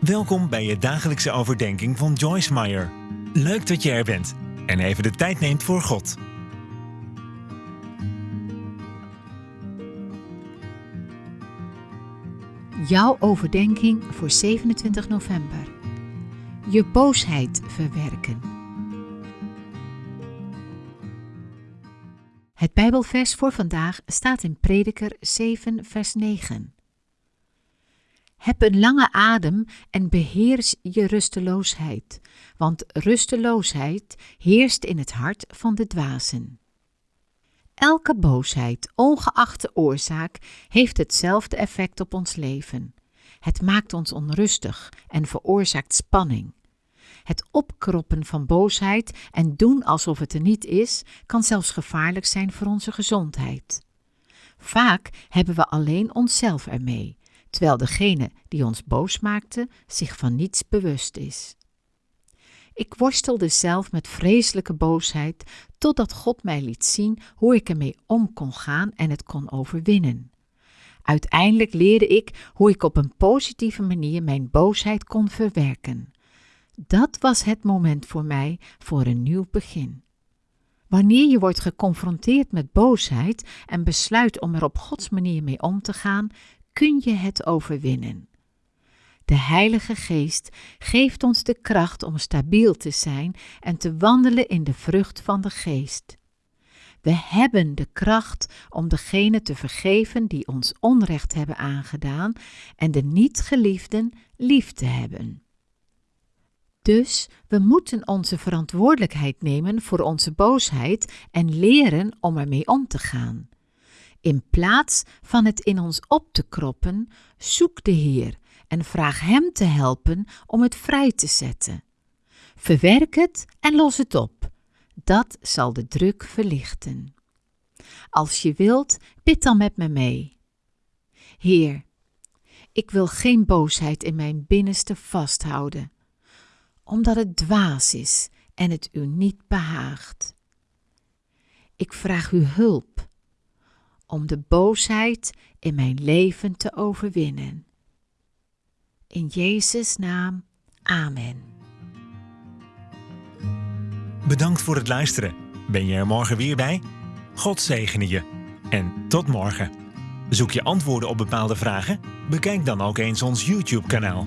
Welkom bij je dagelijkse overdenking van Joyce Meyer. Leuk dat je er bent en even de tijd neemt voor God. Jouw overdenking voor 27 november. Je boosheid verwerken. Het Bijbelvers voor vandaag staat in Prediker 7, vers 9. Heb een lange adem en beheers je rusteloosheid, want rusteloosheid heerst in het hart van de dwazen. Elke boosheid, ongeacht de oorzaak, heeft hetzelfde effect op ons leven. Het maakt ons onrustig en veroorzaakt spanning. Het opkroppen van boosheid en doen alsof het er niet is, kan zelfs gevaarlijk zijn voor onze gezondheid. Vaak hebben we alleen onszelf ermee terwijl degene die ons boos maakte zich van niets bewust is. Ik worstelde zelf met vreselijke boosheid, totdat God mij liet zien hoe ik ermee om kon gaan en het kon overwinnen. Uiteindelijk leerde ik hoe ik op een positieve manier mijn boosheid kon verwerken. Dat was het moment voor mij voor een nieuw begin. Wanneer je wordt geconfronteerd met boosheid en besluit om er op Gods manier mee om te gaan, kun je het overwinnen. De Heilige Geest geeft ons de kracht om stabiel te zijn en te wandelen in de vrucht van de Geest. We hebben de kracht om degene te vergeven die ons onrecht hebben aangedaan en de niet-geliefden lief te hebben. Dus we moeten onze verantwoordelijkheid nemen voor onze boosheid en leren om ermee om te gaan. In plaats van het in ons op te kroppen, zoek de Heer en vraag Hem te helpen om het vrij te zetten. Verwerk het en los het op. Dat zal de druk verlichten. Als je wilt, bid dan met me mee. Heer, ik wil geen boosheid in mijn binnenste vasthouden, omdat het dwaas is en het u niet behaagt. Ik vraag u hulp om de boosheid in mijn leven te overwinnen. In Jezus' naam, Amen. Bedankt voor het luisteren. Ben je er morgen weer bij? God zegene je. En tot morgen. Zoek je antwoorden op bepaalde vragen? Bekijk dan ook eens ons YouTube-kanaal.